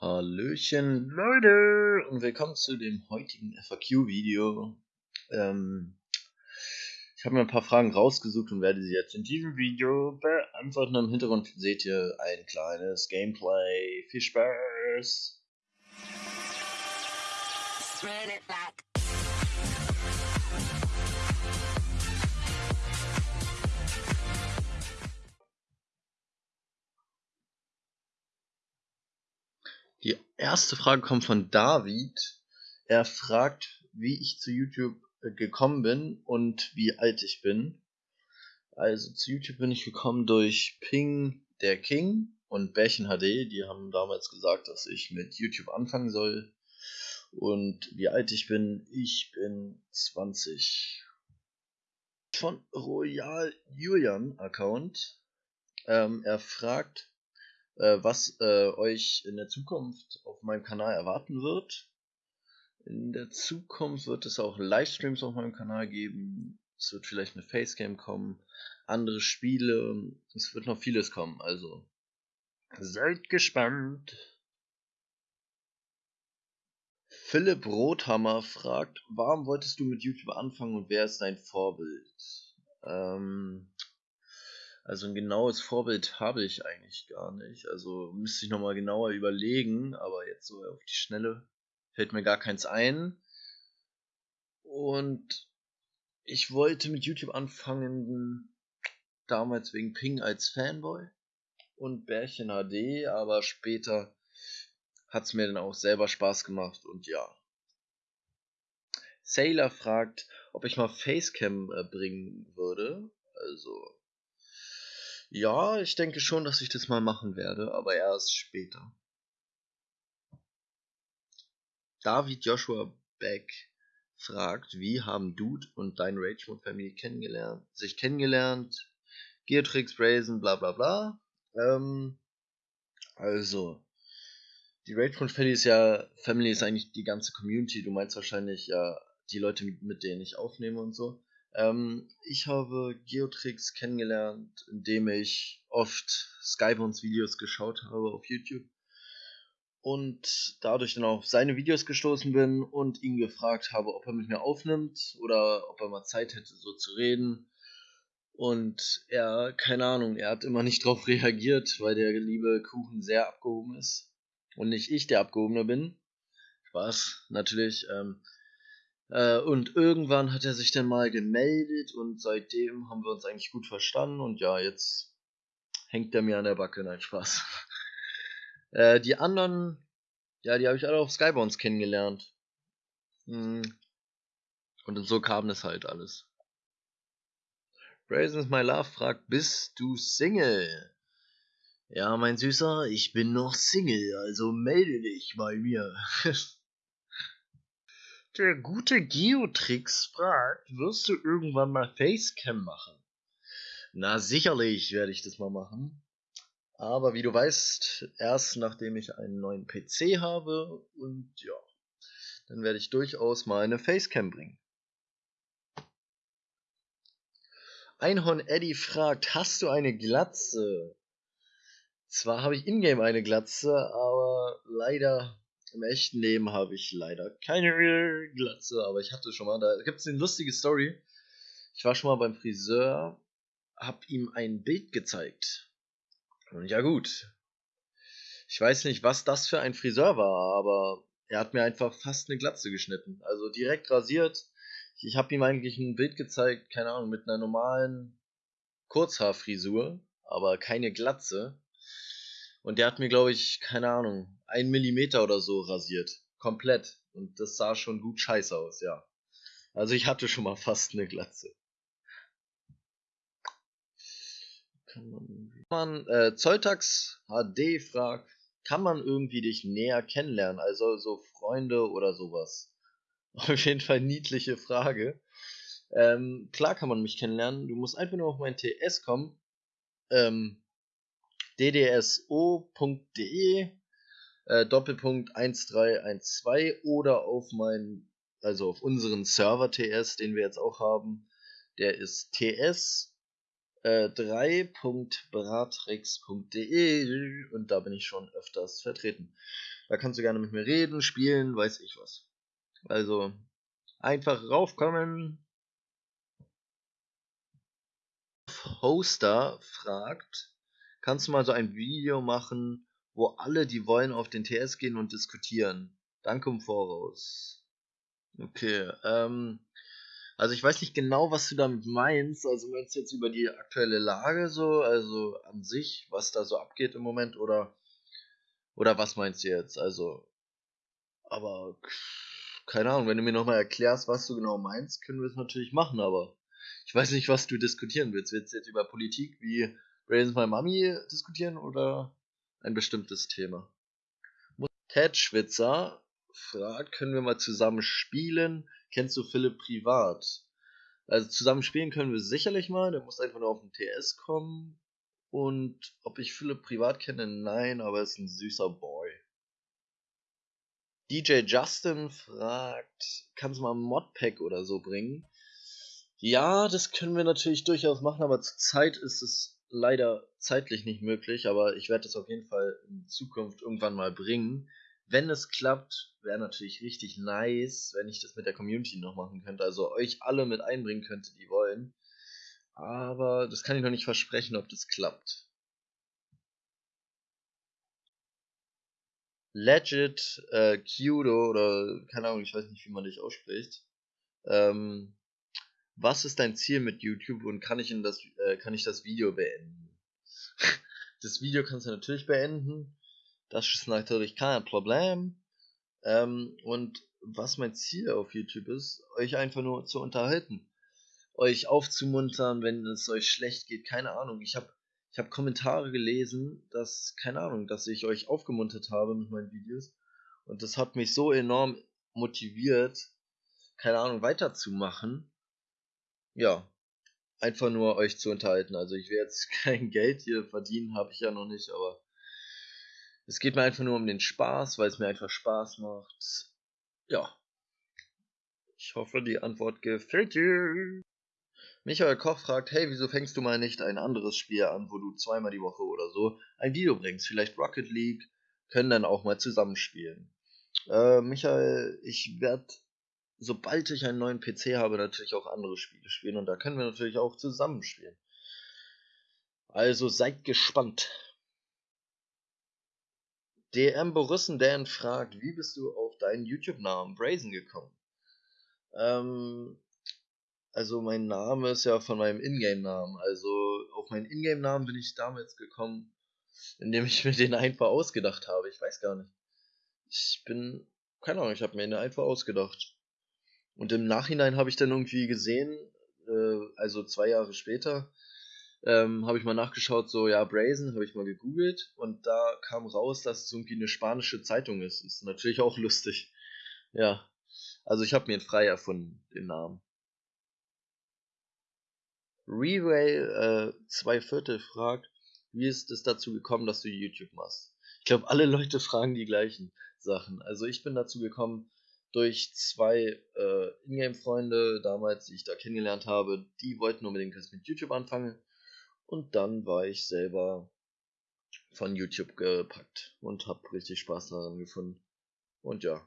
Hallöchen Leute und willkommen zu dem heutigen FAQ-Video. Ähm, ich habe mir ein paar Fragen rausgesucht und werde sie jetzt in diesem Video beantworten. Im Hintergrund seht ihr ein kleines Gameplay. Viel Spaß! Spread it back. Erste Frage kommt von David. Er fragt, wie ich zu YouTube äh, gekommen bin und wie alt ich bin. Also zu YouTube bin ich gekommen durch Ping der King und Bärchen HD. Die haben damals gesagt, dass ich mit YouTube anfangen soll. Und wie alt ich bin? Ich bin 20. Von Royal Julian Account. Ähm, er fragt, was äh, euch in der Zukunft auf meinem Kanal erwarten wird. In der Zukunft wird es auch Livestreams auf meinem Kanal geben. Es wird vielleicht eine Facecam kommen, andere Spiele. Es wird noch vieles kommen. Also seid gespannt. Philipp Rothammer fragt, warum wolltest du mit YouTube anfangen und wer ist dein Vorbild? Ähm, also ein genaues Vorbild habe ich eigentlich gar nicht. Also müsste ich nochmal genauer überlegen, aber jetzt so auf die Schnelle fällt mir gar keins ein. Und ich wollte mit YouTube anfangen, damals wegen Ping als Fanboy und Bärchen HD, aber später hat es mir dann auch selber Spaß gemacht und ja. Sailor fragt, ob ich mal Facecam äh, bringen würde. Also ja, ich denke schon, dass ich das mal machen werde, aber erst später. David Joshua Beck fragt, wie haben Dude und dein Rage Mode Family kennengelernt, sich kennengelernt? Geotrix, Brazen, bla bla bla. Ähm, also, die Rage Mode Family ist ja, Family ist eigentlich die ganze Community. Du meinst wahrscheinlich ja die Leute, mit denen ich aufnehme und so. Ähm, ich habe Geotrix kennengelernt, indem ich oft Skybones Videos geschaut habe auf YouTube und dadurch dann auf seine Videos gestoßen bin und ihn gefragt habe, ob er mit mir aufnimmt oder ob er mal Zeit hätte, so zu reden. Und er, keine Ahnung, er hat immer nicht drauf reagiert, weil der liebe Kuchen sehr abgehoben ist und nicht ich der Abgehobene bin. Spaß, natürlich. Ähm, äh, und irgendwann hat er sich dann mal gemeldet und seitdem haben wir uns eigentlich gut verstanden und ja, jetzt hängt er mir an der Backe, nein, Spaß. äh, die anderen, ja, die habe ich alle auf Skybounce kennengelernt. Hm. Und so kam es halt alles. Brazen My Love fragt, bist du Single? Ja, mein Süßer, ich bin noch Single, also melde dich bei mir. Der gute Geotrix fragt, wirst du irgendwann mal Facecam machen? Na, sicherlich werde ich das mal machen. Aber wie du weißt, erst nachdem ich einen neuen PC habe und ja, dann werde ich durchaus mal eine Facecam bringen. Einhorn Eddie fragt, hast du eine Glatze? Zwar habe ich ingame eine Glatze, aber leider im echten Leben habe ich leider keine Glatze, aber ich hatte schon mal. Da gibt es eine lustige Story. Ich war schon mal beim Friseur, hab ihm ein Bild gezeigt. Und ja gut. Ich weiß nicht, was das für ein Friseur war, aber er hat mir einfach fast eine Glatze geschnitten. Also direkt rasiert. Ich habe ihm eigentlich ein Bild gezeigt, keine Ahnung, mit einer normalen Kurzhaarfrisur, aber keine Glatze. Und der hat mir, glaube ich, keine Ahnung, ein Millimeter oder so rasiert. Komplett. Und das sah schon gut scheiße aus, ja. Also ich hatte schon mal fast eine Glatze. Kann man, man äh, Zolltax HD fragt, kann man irgendwie dich näher kennenlernen? Also so Freunde oder sowas. Auf jeden Fall niedliche Frage. Ähm, klar kann man mich kennenlernen. Du musst einfach nur auf mein TS kommen. Ähm, ddso.de äh, Doppelpunkt 1312 oder auf meinen, also auf unseren Server TS, den wir jetzt auch haben. Der ist ts äh, 3.bratrix.de und da bin ich schon öfters vertreten. Da kannst du gerne mit mir reden, spielen, weiß ich was. Also, einfach raufkommen. Hoster fragt, kannst du mal so ein Video machen, wo alle, die wollen, auf den TS gehen und diskutieren? Danke im Voraus. Okay, ähm, also ich weiß nicht genau, was du damit meinst. Also meinst du jetzt über die aktuelle Lage so, also an sich, was da so abgeht im Moment oder oder was meinst du jetzt? Also aber keine Ahnung, wenn du mir nochmal erklärst, was du genau meinst, können wir es natürlich machen, aber ich weiß nicht, was du diskutieren willst. Willst du jetzt über Politik wie Raise My Mommy diskutieren oder ein bestimmtes Thema? Ted Schwitzer fragt, können wir mal zusammen spielen? Kennst du Philipp privat? Also zusammen spielen können wir sicherlich mal, der muss einfach nur auf den TS kommen. Und ob ich Philipp privat kenne, nein, aber er ist ein süßer Boy. DJ Justin fragt, kannst du mal ein Modpack oder so bringen? Ja, das können wir natürlich durchaus machen, aber zurzeit ist es leider zeitlich nicht möglich, aber ich werde das auf jeden Fall in Zukunft irgendwann mal bringen wenn es klappt, wäre natürlich richtig nice, wenn ich das mit der Community noch machen könnte. Also euch alle mit einbringen könnte, die wollen. Aber das kann ich noch nicht versprechen, ob das klappt. Legit äh, Kudo oder keine Ahnung, ich weiß nicht, wie man dich ausspricht. Ähm, was ist dein Ziel mit YouTube und kann ich in das äh, kann ich das Video beenden? das Video kannst du natürlich beenden. Das ist natürlich kein Problem. Ähm, und was mein Ziel auf YouTube ist, euch einfach nur zu unterhalten. Euch aufzumuntern, wenn es euch schlecht geht. Keine Ahnung. Ich habe ich hab Kommentare gelesen, dass, keine Ahnung, dass ich euch aufgemuntert habe mit meinen Videos. Und das hat mich so enorm motiviert, keine Ahnung, weiterzumachen. Ja, einfach nur euch zu unterhalten. Also ich will jetzt kein Geld hier verdienen, habe ich ja noch nicht, aber es geht mir einfach nur um den Spaß, weil es mir einfach Spaß macht. Ja. Ich hoffe, die Antwort gefällt dir. Michael Koch fragt, hey, wieso fängst du mal nicht ein anderes Spiel an, wo du zweimal die Woche oder so ein Video bringst? Vielleicht Rocket League, können dann auch mal zusammenspielen. Äh, Michael, ich werde, sobald ich einen neuen PC habe, natürlich auch andere Spiele spielen und da können wir natürlich auch zusammenspielen. Also seid gespannt. DM Borussen Dan fragt, wie bist du auf deinen YouTube-Namen Brazen gekommen? Ähm, also mein Name ist ja von meinem Ingame-Namen. Also auf meinen Ingame-Namen bin ich damals gekommen, indem ich mir den einfach ausgedacht habe. Ich weiß gar nicht. Ich bin, keine Ahnung, ich habe mir den einfach ausgedacht. Und im Nachhinein habe ich dann irgendwie gesehen, äh, also zwei Jahre später, ähm, habe ich mal nachgeschaut, so, ja, Brazen, habe ich mal gegoogelt und da kam raus, dass es irgendwie eine spanische Zeitung ist. Ist natürlich auch lustig. Ja. Also ich habe mir frei erfunden, den Namen. Reway äh, zwei Viertel fragt, wie ist es dazu gekommen, dass du YouTube machst? Ich glaube, alle Leute fragen die gleichen Sachen. Also ich bin dazu gekommen durch zwei äh, Ingame-Freunde damals, die ich da kennengelernt habe. Die wollten unbedingt das mit YouTube anfangen. Und dann war ich selber von YouTube gepackt und habe richtig Spaß daran gefunden. Und ja.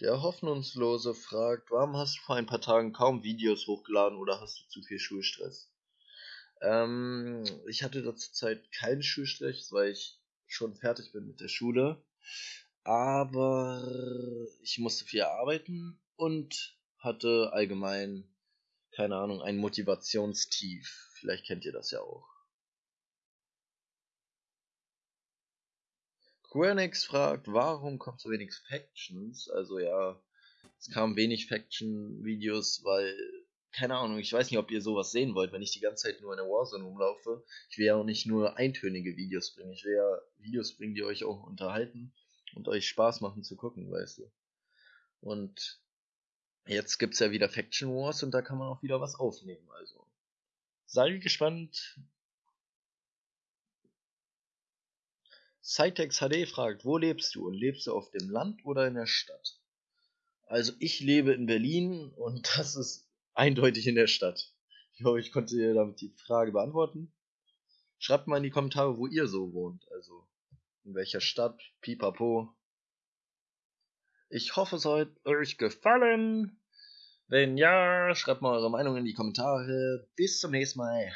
Der Hoffnungslose fragt, warum hast du vor ein paar Tagen kaum Videos hochgeladen oder hast du zu viel Schulstress? Ähm, ich hatte da zur Zeit keinen Schulstress, weil ich schon fertig bin mit der Schule. Aber ich musste viel arbeiten und hatte allgemein, keine Ahnung, ein Motivationstief. Vielleicht kennt ihr das ja auch. Quernix fragt, warum kommt so wenig Factions? Also ja, es kamen wenig Faction-Videos, weil, keine Ahnung, ich weiß nicht, ob ihr sowas sehen wollt, wenn ich die ganze Zeit nur in der Warzone rumlaufe. Ich will ja auch nicht nur eintönige Videos bringen, ich will ja Videos bringen, die euch auch unterhalten und euch Spaß machen zu gucken, weißt du. Und Jetzt gibt es ja wieder Faction Wars und da kann man auch wieder was aufnehmen. Also sei gespannt. Cytex HD fragt, wo lebst du? Und lebst du auf dem Land oder in der Stadt? Also ich lebe in Berlin und das ist eindeutig in der Stadt. Ich hoffe, ich konnte damit die Frage beantworten. Schreibt mal in die Kommentare, wo ihr so wohnt. Also in welcher Stadt, pipapo. Ich hoffe, es hat euch gefallen. Wenn ja, schreibt mal eure Meinung in die Kommentare. Bis zum nächsten Mal.